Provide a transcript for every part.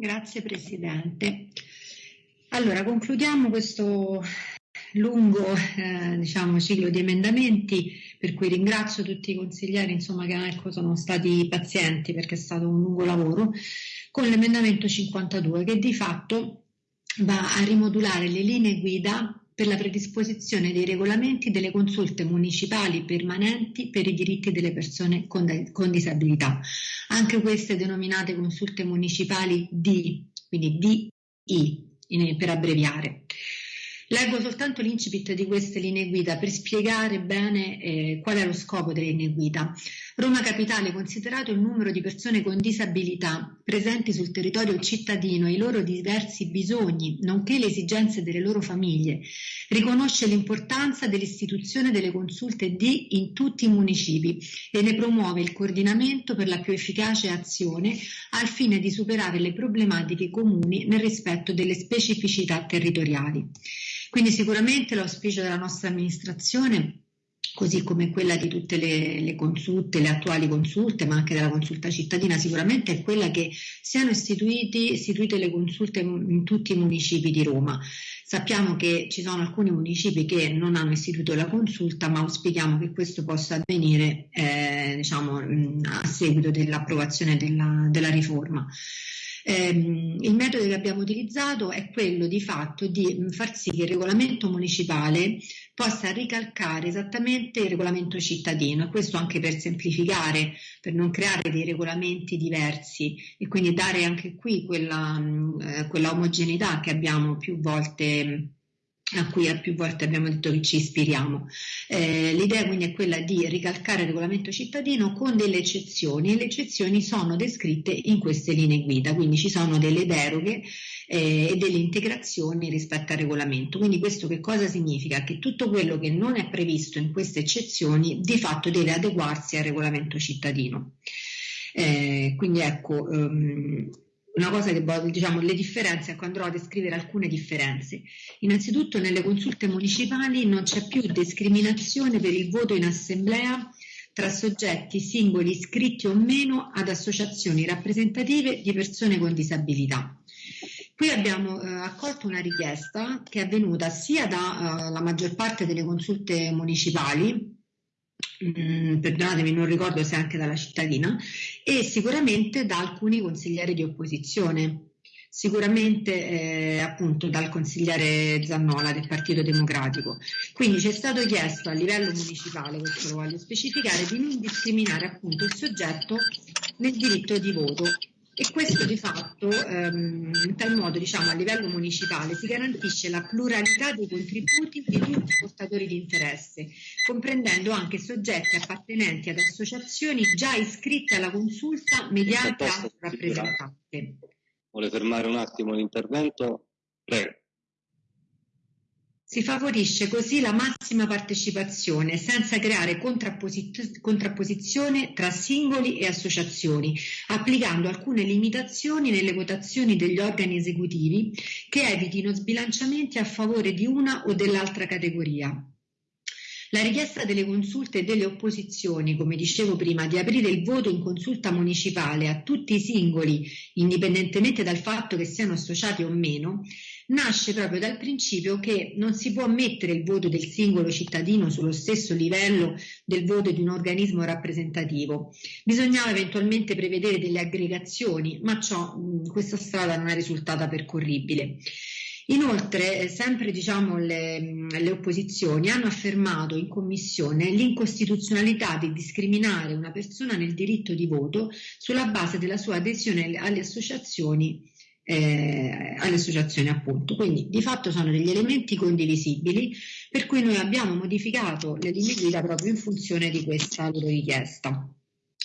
Grazie Presidente. Allora, concludiamo questo lungo eh, diciamo, ciclo di emendamenti per cui ringrazio tutti i consiglieri insomma, che ecco, sono stati pazienti perché è stato un lungo lavoro, con l'emendamento 52 che di fatto va a rimodulare le linee guida per la predisposizione dei regolamenti delle consulte municipali permanenti per i diritti delle persone con, con disabilità. Anche queste denominate consulte municipali D, quindi DI per abbreviare. Leggo soltanto l'incipit di queste linee guida per spiegare bene eh, qual è lo scopo delle linee guida. Roma Capitale, considerato il numero di persone con disabilità presenti sul territorio cittadino e i loro diversi bisogni, nonché le esigenze delle loro famiglie, riconosce l'importanza dell'istituzione delle consulte D in tutti i municipi e ne promuove il coordinamento per la più efficace azione al fine di superare le problematiche comuni nel rispetto delle specificità territoriali. Quindi sicuramente l'auspicio della nostra amministrazione così come quella di tutte le, le, consulte, le attuali consulte, ma anche della consulta cittadina, sicuramente è quella che siano istituite le consulte in tutti i municipi di Roma. Sappiamo che ci sono alcuni municipi che non hanno istituito la consulta, ma auspichiamo che questo possa avvenire eh, diciamo, a seguito dell'approvazione della, della riforma. Eh, il metodo che abbiamo utilizzato è quello di fatto di mm, far sì che il regolamento municipale possa ricalcare esattamente il regolamento cittadino questo anche per semplificare, per non creare dei regolamenti diversi e quindi dare anche qui quella, mm, eh, quella omogeneità che abbiamo più volte a cui più volte abbiamo detto che ci ispiriamo. Eh, l'idea quindi è quella di ricalcare il regolamento cittadino con delle eccezioni e le eccezioni sono descritte in queste linee guida, quindi ci sono delle deroghe eh, e delle integrazioni rispetto al regolamento. Quindi questo che cosa significa? Che tutto quello che non è previsto in queste eccezioni di fatto deve adeguarsi al regolamento cittadino. Eh, quindi ecco, um, una cosa che diciamo le differenze, ecco andrò a descrivere alcune differenze. Innanzitutto nelle consulte municipali non c'è più discriminazione per il voto in assemblea tra soggetti singoli iscritti o meno ad associazioni rappresentative di persone con disabilità. Qui abbiamo eh, accolto una richiesta che è venuta sia dalla eh, maggior parte delle consulte municipali, Mm, perdonatemi, non ricordo se anche dalla cittadina, e sicuramente da alcuni consiglieri di opposizione, sicuramente eh, appunto dal consigliere Zannola del Partito Democratico. Quindi ci è stato chiesto a livello municipale, questo lo voglio specificare, di non discriminare appunto il soggetto nel diritto di voto e questo di fatto ehm, in tal modo diciamo, a livello municipale si garantisce la pluralità dei contributi di tutti i portatori di interesse, comprendendo anche soggetti appartenenti ad associazioni già iscritte alla consulta mediante atto rappresentante. Vuole fermare un attimo l'intervento? Prego. Si favorisce così la massima partecipazione senza creare contrapposizione tra singoli e associazioni, applicando alcune limitazioni nelle votazioni degli organi esecutivi che evitino sbilanciamenti a favore di una o dell'altra categoria. La richiesta delle consulte e delle opposizioni, come dicevo prima, di aprire il voto in consulta municipale a tutti i singoli, indipendentemente dal fatto che siano associati o meno, nasce proprio dal principio che non si può mettere il voto del singolo cittadino sullo stesso livello del voto di un organismo rappresentativo. Bisognava eventualmente prevedere delle aggregazioni, ma ciò, questa strada non è risultata percorribile. Inoltre, sempre diciamo, le, le, opposizioni hanno affermato in commissione l'incostituzionalità di discriminare una persona nel diritto di voto sulla base della sua adesione alle associazioni eh, alle associazioni appunto. Quindi di fatto sono degli elementi condivisibili per cui noi abbiamo modificato le linee guida proprio in funzione di questa loro richiesta.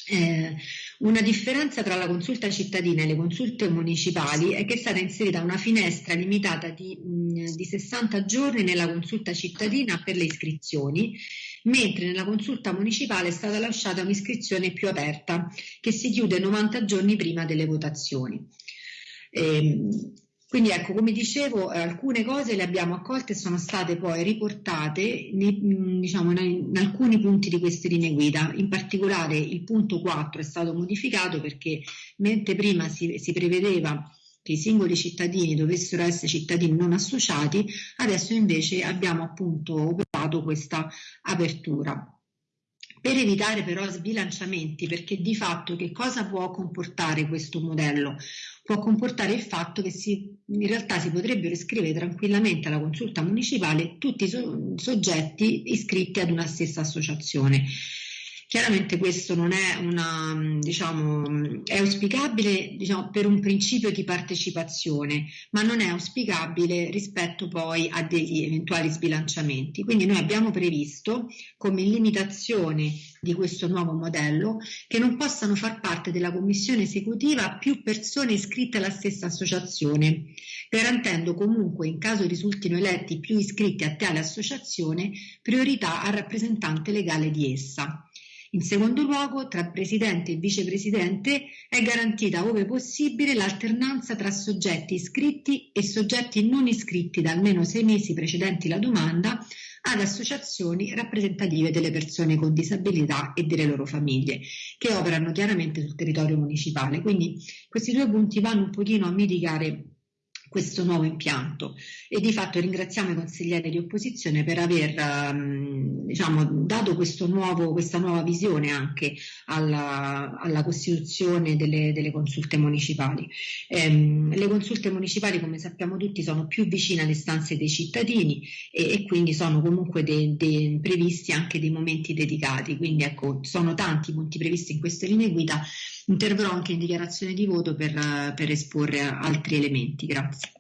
Eh, una differenza tra la consulta cittadina e le consulte municipali è che è stata inserita una finestra limitata di, mh, di 60 giorni nella consulta cittadina per le iscrizioni, mentre nella consulta municipale è stata lasciata un'iscrizione più aperta che si chiude 90 giorni prima delle votazioni. Eh, quindi ecco, come dicevo, eh, alcune cose le abbiamo accolte e sono state poi riportate nei, diciamo, in, alcuni punti di queste linee guida. In particolare il punto 4 è stato modificato perché mentre prima si, si prevedeva che i singoli cittadini dovessero essere cittadini non associati, adesso invece abbiamo appunto operato questa apertura per evitare però sbilanciamenti, perché di fatto che cosa può comportare questo modello? Può comportare il fatto che si, in realtà si potrebbero iscrivere tranquillamente alla consulta municipale tutti i so, soggetti iscritti ad una stessa associazione. Chiaramente questo non è una, diciamo, è auspicabile diciamo, per un principio di partecipazione, ma non è auspicabile rispetto poi a degli eventuali sbilanciamenti. Quindi noi abbiamo previsto come limitazione di questo nuovo modello che non possano far parte della commissione esecutiva più persone iscritte alla stessa associazione, garantendo comunque in caso risultino eletti più iscritti a tale associazione priorità al rappresentante legale di essa. In secondo luogo, tra presidente e vicepresidente è garantita, ove possibile, l'alternanza tra soggetti iscritti e soggetti non iscritti da almeno sei mesi precedenti la domanda ad associazioni rappresentative delle persone con disabilità e delle loro famiglie, che operano chiaramente sul territorio municipale. Quindi questi due punti vanno un pochino a mitigare questo nuovo impianto e di fatto ringraziamo i consiglieri di opposizione per aver um, diciamo, dato nuovo, questa nuova visione anche alla, alla costituzione delle, delle, consulte municipali. Ehm, le consulte municipali come sappiamo tutti sono più vicine alle stanze dei cittadini e, e quindi sono comunque de, de, previsti anche dei momenti dedicati, quindi ecco sono tanti punti previsti in queste linee guida Interverrò anche in dichiarazione di voto per, per esporre altri elementi. Grazie.